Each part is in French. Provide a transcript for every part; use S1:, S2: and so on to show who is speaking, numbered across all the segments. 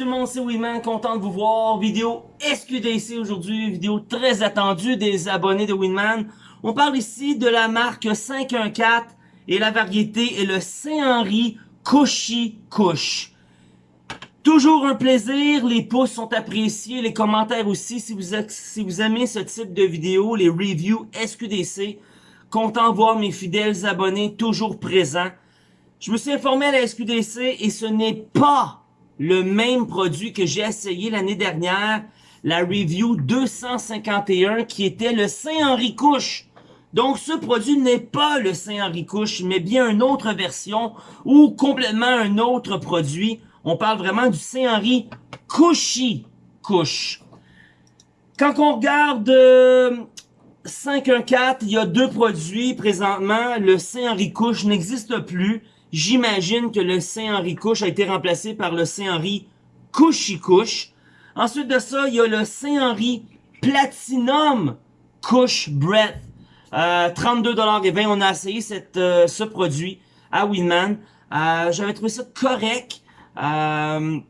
S1: tout le monde, c'est Winman, content de vous voir. Vidéo SQDC aujourd'hui, vidéo très attendue des abonnés de Winman. On parle ici de la marque 514 et la variété est le Saint-Henri Cushy Cush. Toujours un plaisir, les pouces sont appréciés, les commentaires aussi. Si vous, si vous aimez ce type de vidéo, les reviews SQDC, content de voir mes fidèles abonnés toujours présents. Je me suis informé à la SQDC et ce n'est pas le même produit que j'ai essayé l'année dernière, la review 251 qui était le Saint-Henri Couche. Donc ce produit n'est pas le Saint-Henri Couche, mais bien une autre version ou complètement un autre produit. On parle vraiment du Saint-Henri Couchy Couche. Quand on regarde euh, 514, il y a deux produits présentement. Le Saint-Henri Couche n'existe plus. J'imagine que le Saint-Henri Couche a été remplacé par le Saint-Henri Couchy Couche. Ensuite de ça, il y a le Saint-Henri Platinum Couche Breath. Euh, 32,20$. On a essayé cette, euh, ce produit à Winman. Euh, J'avais trouvé ça correct. Euh,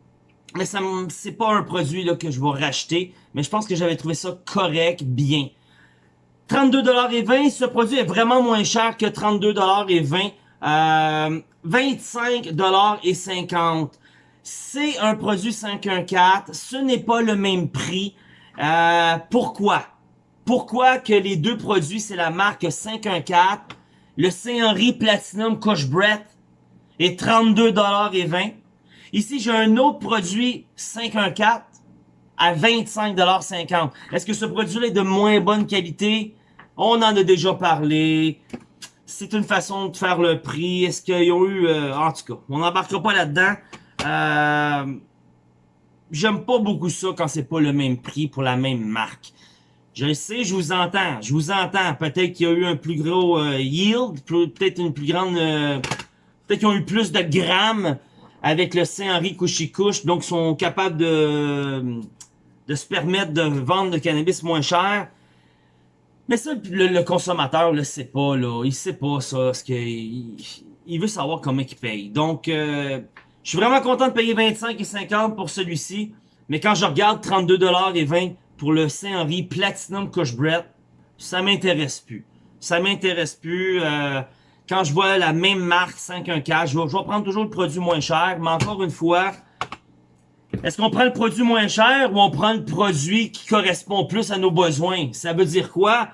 S1: mais ça c'est pas un produit là, que je vais racheter. Mais je pense que j'avais trouvé ça correct, bien. 32,20$. Ce produit est vraiment moins cher que 32,20$. Euh, 25 et 50. C'est un produit 514. Ce n'est pas le même prix. Euh, pourquoi? Pourquoi que les deux produits, c'est la marque 514, le Saint-Henri Platinum Couch Breath est 32 et 20. Ici, j'ai un autre produit 514 à 25,50 Est-ce que ce produit-là est de moins bonne qualité? On en a déjà parlé c'est une façon de faire le prix. Est-ce qu'ils ont eu... Euh, en tout cas, on n'embarquera pas là-dedans. Euh, J'aime pas beaucoup ça quand c'est pas le même prix pour la même marque. Je sais, je vous entends. Je vous entends. Peut-être qu'il y a eu un plus gros euh, yield. Peut-être une plus grande... Peut-être qu'ils ont eu plus de grammes avec le Saint-Henri Couchy-Couche. Donc, ils sont capables de, de se permettre de vendre le cannabis moins cher. Mais ça, le, consommateur le sait pas, là. Il sait pas ça, parce que il, veut savoir comment il paye. Donc, euh, je suis vraiment content de payer 25 et 50 pour celui-ci. Mais quand je regarde 32 et 20 pour le Saint-Henri Platinum Cush Bread, ça m'intéresse plus. Ça m'intéresse plus. Euh, quand je vois la même marque 514, je vais, je vais prendre toujours le produit moins cher. Mais encore une fois, est-ce qu'on prend le produit moins cher ou on prend le produit qui correspond plus à nos besoins? Ça veut dire quoi?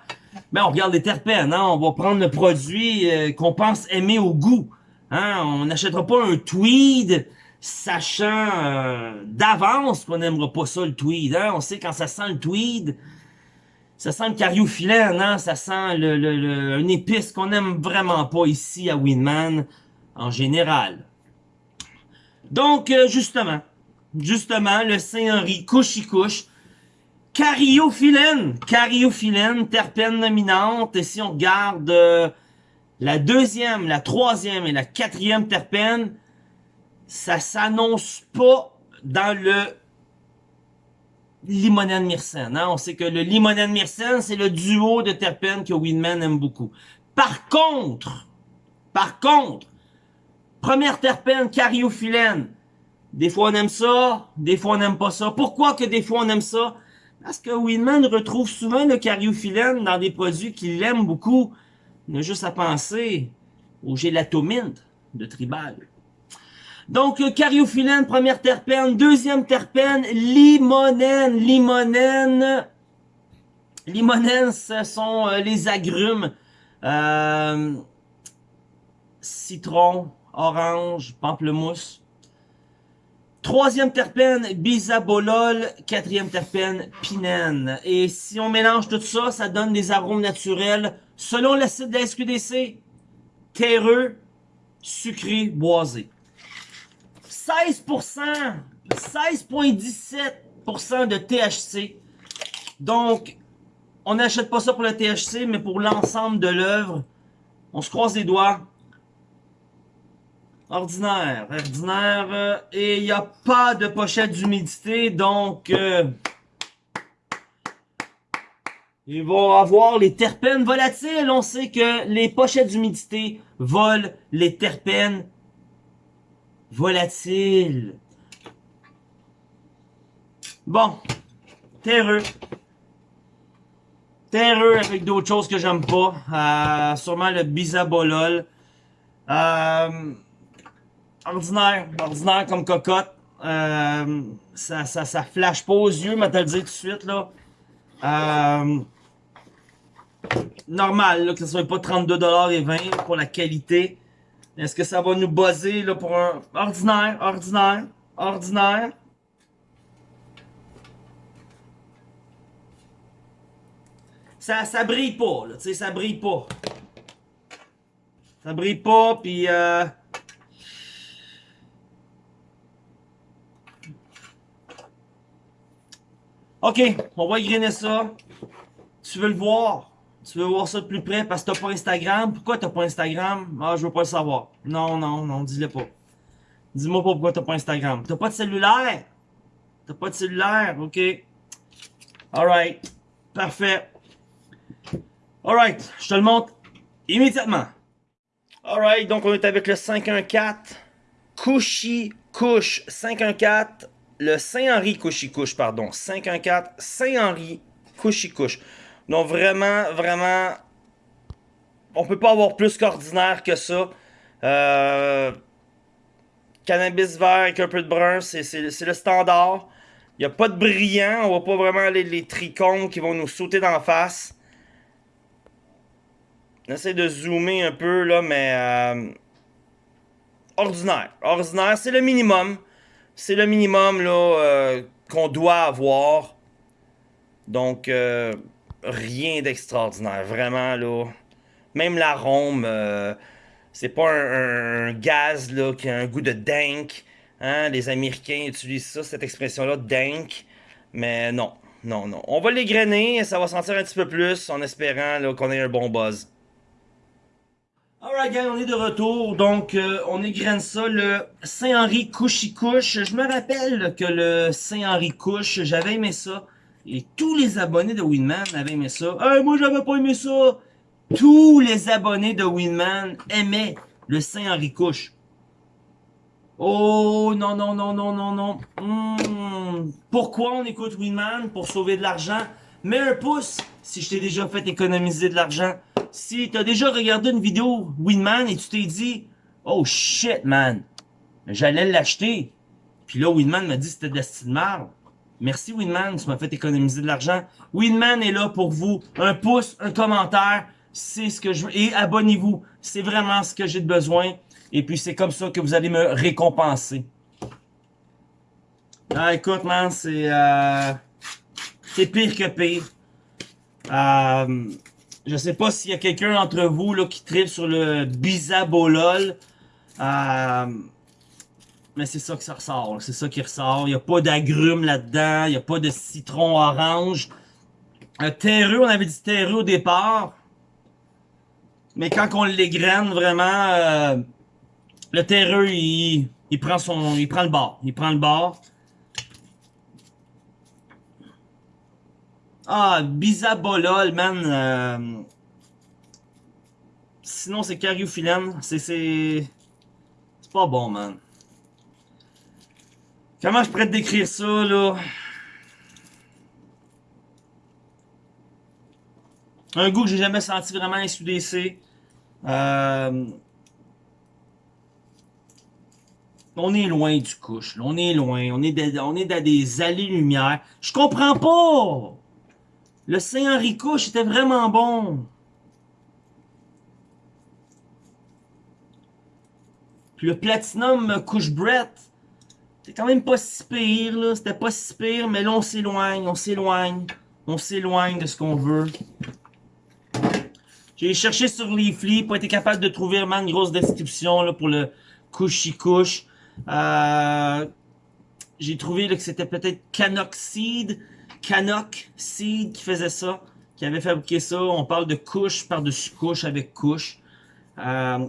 S1: Ben, on regarde les terpènes, hein? On va prendre le produit euh, qu'on pense aimer au goût. Hein? On n'achètera pas un tweed sachant euh, d'avance qu'on n'aimera pas ça, le tweed. Hein? On sait quand ça sent le tweed, ça sent le cariophyllène, hein? Ça sent le, le, une épice qu'on n'aime vraiment pas ici à Winman, en général. Donc, euh, justement, justement, le Saint-Henri couche-y-couche. Cariophyllène, cariophyllène, terpène dominante. Et si on regarde euh, la deuxième, la troisième et la quatrième terpène, ça s'annonce pas dans le limonène myrcène. Hein? On sait que le limonène myrcène, c'est le duo de terpènes que Winman aime beaucoup. Par contre, par contre, première terpène, cariophyllène, des fois on aime ça, des fois on n'aime pas ça. Pourquoi que des fois on aime ça? Parce que Winman retrouve souvent le cariophyllène dans des produits qu'il aime beaucoup. Il a juste à penser au gélatomine de Tribal. Donc, cariophyllène, première terpène. Deuxième terpène, limonène. Limonène, limonène, ce sont euh, les agrumes. Euh, citron, orange, pamplemousse. Troisième terpène, bisabolol. Quatrième terpène, pinène. Et si on mélange tout ça, ça donne des arômes naturels selon le site de la SQDC. Terreux, sucré, boisé. 16%, 16,17% de THC. Donc, on n'achète pas ça pour le THC, mais pour l'ensemble de l'œuvre. On se croise les doigts. Ordinaire, ordinaire. Euh, et il n'y a pas de pochette d'humidité, donc... Euh, ils vont avoir les terpènes volatiles. On sait que les pochettes d'humidité volent les terpènes volatiles. Bon. Terreux. Terreux avec d'autres choses que j'aime pas. Euh, sûrement le bisabolol. Euh, ordinaire. Ordinaire comme cocotte. Euh, ça, ça, ça flash pas aux yeux, mais te le dire tout de suite, là. Euh, normal, là, que ce soit pas 32,20$ pour la qualité. Est-ce que ça va nous buzzer, là, pour un ordinaire, ordinaire, ordinaire? Ça, ça brille pas, là, tu sais, ça brille pas. Ça brille pas, puis euh, Ok, on va égrainer ça. Tu veux le voir? Tu veux voir ça de plus près parce que t'as pas Instagram? Pourquoi t'as pas Instagram? Ah, je veux pas le savoir. Non, non, non, dis-le pas. Dis-moi pas pourquoi t'as pas Instagram. T'as pas de cellulaire? T'as pas de cellulaire? Ok. Alright. Parfait. Alright, je te le montre immédiatement. Alright, donc on est avec le 514 Cushy Couche 514 le Saint-Henri Couche, pardon. 514 Saint-Henri Couche. Donc vraiment, vraiment, on peut pas avoir plus qu'ordinaire que ça. Euh, cannabis vert avec un peu de brun, c'est le standard. Il n'y a pas de brillant, on voit pas vraiment les, les trichomes qui vont nous sauter d'en face. On essaie de zoomer un peu là, mais euh, ordinaire. Ordinaire, c'est le minimum c'est le minimum là euh, qu'on doit avoir. Donc, euh, rien d'extraordinaire. Vraiment, là. Même l'arôme, euh, c'est pas un, gaz là, qui a un goût de dank. Hein? Les Américains utilisent ça, cette expression-là, dank. Mais non, non, non. On va l'égrainer, ça va sentir un petit peu plus en espérant qu'on ait un bon buzz. Alright gang, on est de retour, donc euh, on égrène ça, le Saint-Henri Couche. Je me rappelle que le Saint-Henri Couche, j'avais aimé ça. Et tous les abonnés de Winman avaient aimé ça. Hey, moi j'avais pas aimé ça! Tous les abonnés de Winman aimaient le Saint-Henri Couche. Oh non, non, non, non, non, non. Hmm. Pourquoi on écoute Winman? Pour sauver de l'argent? Mets un pouce si je t'ai déjà fait économiser de l'argent si t'as déjà regardé une vidéo Winman et tu t'es dit Oh shit man, j'allais l'acheter. Puis là Winman m'a dit c'était de la style marre. Merci Winman, tu m'as fait économiser de l'argent. Winman est là pour vous. Un pouce, un commentaire, c'est ce que je veux. Et abonnez-vous, c'est vraiment ce que j'ai de besoin. Et puis c'est comme ça que vous allez me récompenser. Ah écoute man, c'est euh, c'est pire que pire. Euh, je sais pas s'il y a quelqu'un d'entre vous là, qui tripe sur le bisabolol. Euh, mais c'est ça que ça ressort. C'est ça qui ressort. Il n'y a pas d'agrumes là-dedans. Il n'y a pas de citron orange. Un terreux, on avait dit terreux au départ. Mais quand on l'égrène, vraiment, euh, le terreux, il, il, prend son, il prend le bord. Il prend le bord. Ah, Bisabolol, man. Euh... Sinon, c'est Cariophyllène. C'est... C'est pas bon, man. Comment je pourrais te décrire ça, là? Un goût que j'ai jamais senti vraiment SUDC. Euh... On est loin du couche. On est loin. On est, on est dans des allées-lumière. Je comprends pas! Le Saint-Henri Couche était vraiment bon. Le Platinum Couche Brett, c'était quand même pas si pire, là. C'était pas si pire, mais là, on s'éloigne, on s'éloigne. On s'éloigne de ce qu'on veut. J'ai cherché sur Leafly, pas été capable de trouver vraiment une grosse description pour le Couchy Couche. Euh, J'ai trouvé que c'était peut-être Canoxide. Canuck Seed qui faisait ça, qui avait fabriqué ça. On parle de couche par-dessus couche avec couche. Euh,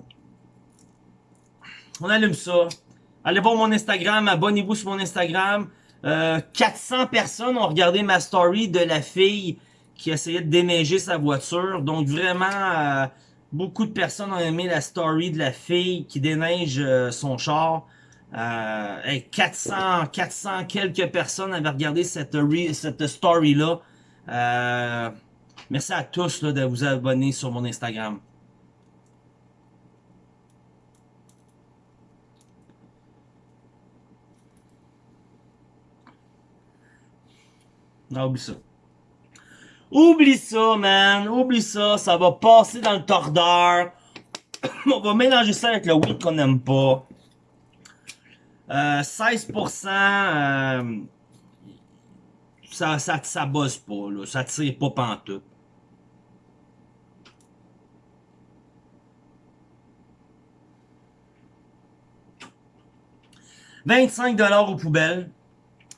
S1: on allume ça. Allez voir mon Instagram, abonnez-vous sur mon Instagram. 400 euh, personnes ont regardé ma story de la fille qui essayait de déneiger sa voiture. Donc vraiment, euh, beaucoup de personnes ont aimé la story de la fille qui déneige son char. Euh, 400, 400 quelques personnes avaient regardé cette, cette story-là. Euh, merci à tous de vous abonner sur mon Instagram. Non, oublie ça. Oublie ça, man. Oublie ça. Ça va passer dans le tordeur. On va mélanger ça avec le weed qu'on n'aime pas. Euh, 16%, euh, ça, ça, ça bosse pas, là. Ça tire pas pantoute. « 25 aux poubelles.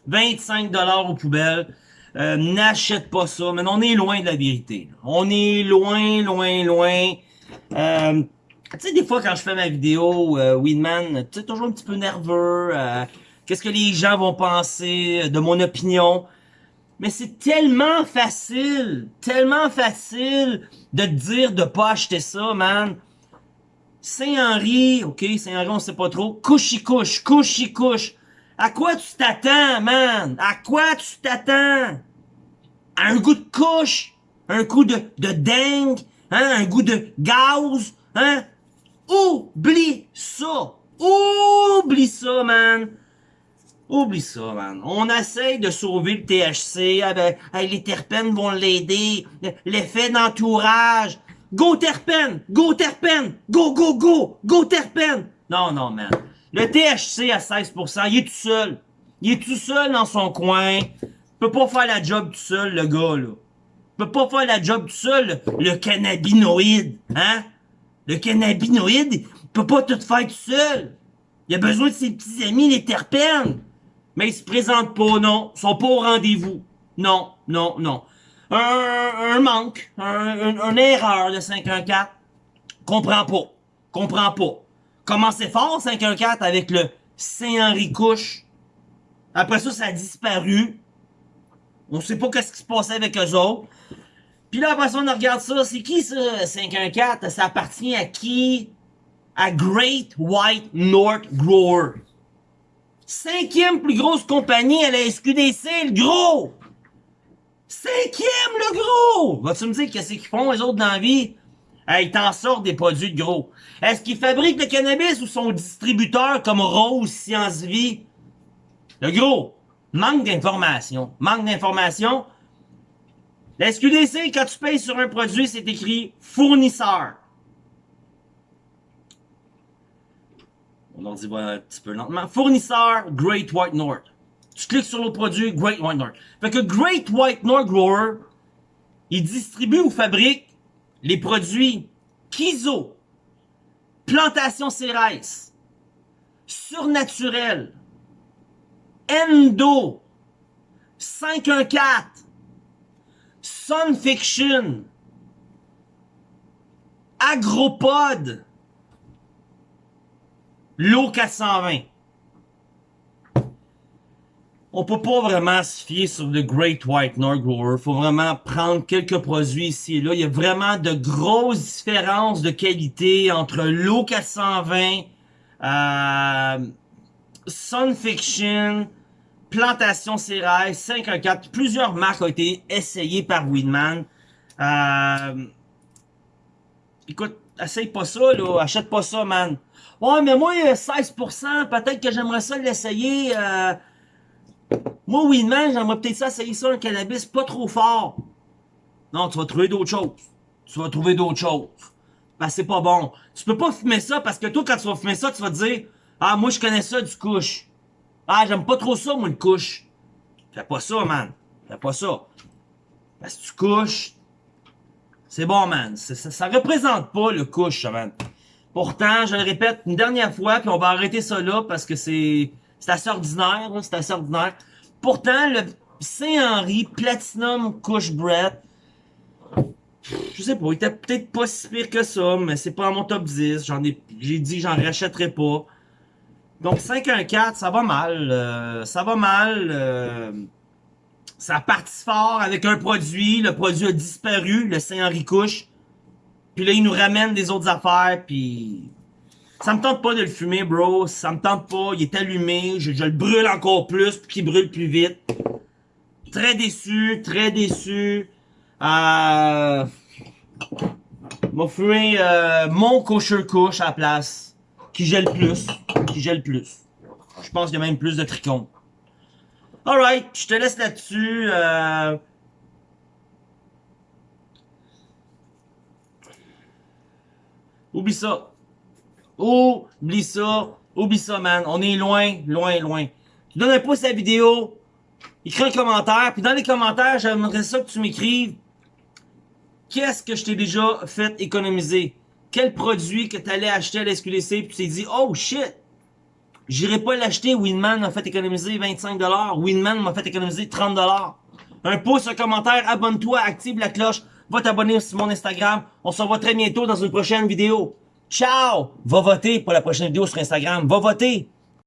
S1: 25 aux poubelles. Euh, n'achète pas ça. Mais on est loin de la vérité. On est loin, loin, loin. Euh, tu sais, des fois, quand je fais ma vidéo, euh, Weedman, tu sais, toujours un petit peu nerveux. Euh, Qu'est-ce que les gens vont penser de mon opinion? Mais c'est tellement facile, tellement facile de te dire de pas acheter ça, man. Saint-Henri, ok, Saint-Henri, on sait pas trop. Couche couche, couche couche. À quoi tu t'attends, man? À quoi tu t'attends? Un goût de couche? Un coup de, de dingue? Hein? Un goût de gaz? Hein? Oublie ça! Oublie ça, man! Oublie ça, man. On essaye de sauver le THC. Ah ben, les terpènes vont l'aider. L'effet d'entourage. Go terpène! Go terpène! Go, go, go! Go terpène! Non, non, man. Le THC à 16%, il est tout seul. Il est tout seul dans son coin. Peut pas faire la job tout seul, le gars, là. Peut pas faire la job tout seul, le, cannabinoïde, hein? Le cannabinoïde, il peut pas tout faire tout seul. Il a besoin de ses petits amis, les terpènes. Mais ils se présentent pas, non. Ils sont pas au rendez-vous. Non, non, non. Un, manque, un, un, une erreur de 514. Comprends pas. Comprends pas. Commencez fort, 514, avec le Saint-Henri Couche. Après ça, ça a disparu. On sait pas qu'est-ce qui se passait avec eux autres. Puis là, après ça, on regarde ça. C'est qui ça, 514? Ça appartient à qui? À Great White North Grower. Cinquième plus grosse compagnie à la SQDC, le gros! Cinquième, le gros! Vas-tu me dire qu'est-ce qu'ils font, les autres, dans la vie? ils t'en sortent des produits de gros. Est-ce qu'ils fabriquent le cannabis ou sont distributeurs comme Rose Science Vie? Le gros, manque d'informations. Manque d'informations. La SQDC, quand tu payes sur un produit, c'est écrit fournisseur. On en dit un petit peu lentement. Fournisseur Great White North. Tu cliques sur le produit Great White North. Fait que Great White North Grower, il distribue ou fabrique les produits Kizo, Plantation Cérès, Surnaturel, Endo, 514, Sunfiction, Agropod, L'eau 420 on peut pas vraiment se fier sur le Great White North Grower. Faut vraiment prendre quelques produits ici et là. Il y a vraiment de grosses différences de qualité entre l'eau 420, euh, Sunfiction, Plantation Céraille, 514. Plusieurs marques ont été essayées par Weedman. Euh, écoute, essaye pas ça, là. Achète pas ça, man. Ouais, mais moi, 16%, peut-être que j'aimerais ça l'essayer. Euh, moi, Winman, j'aimerais peut-être ça essayer ça, un cannabis pas trop fort. Non, tu vas trouver d'autres choses. Tu vas trouver d'autres choses. Ben, c'est pas bon. Tu peux pas fumer ça parce que toi, quand tu vas fumer ça, tu vas te dire Ah, moi, je connais ça du couche. Ah, j'aime pas trop ça, moi, le couche. Fais pas ça, man. Fais pas ça. Parce que tu couches, c'est bon, man. Ça, ça, représente pas le couche, man. Pourtant, je le répète une dernière fois, puis on va arrêter ça là parce que c'est c'est assez ordinaire, c'est assez ordinaire. Pourtant, le Saint-Henri Platinum Couche Bread, je sais pas, il était peut-être pas si pire que ça, mais c'est pas à mon top 10. J'en ai, j'ai dit j'en rachèterai pas. Donc 5-1-4, ça va mal. Euh, ça va mal. Euh, ça parti fort avec un produit. Le produit a disparu, le Saint-Henri Couche. Puis là, il nous ramène des autres affaires, puis... Ça me tente pas de le fumer, bro. Ça me tente pas. Il est allumé. Je, le brûle encore plus pour qu'il brûle plus vite. Très déçu, très déçu. Euh... M'a fumé euh, mon kosher couche à la place. Qui gèle plus. Qui gèle plus. Je pense qu'il y a même plus de tricône. Alright, je te laisse là-dessus. Euh... Oublie ça. Oublie ça. Oublie ça, man. On est loin, loin, loin. Tu donnes un pouce à la vidéo. Écris un commentaire. Puis dans les commentaires, j'aimerais ça que tu m'écrives. Qu'est-ce que je t'ai déjà fait économiser? Quel produit que tu allais acheter à la SQDC puis tu t'es dit, oh shit! J'irai pas l'acheter, Winman m'a fait économiser 25$, Winman m'a fait économiser 30$. Un pouce, un commentaire, abonne-toi, active la cloche, va t'abonner sur mon Instagram. On se revoit très bientôt dans une prochaine vidéo. Ciao! Va voter pour la prochaine vidéo sur Instagram. Va voter!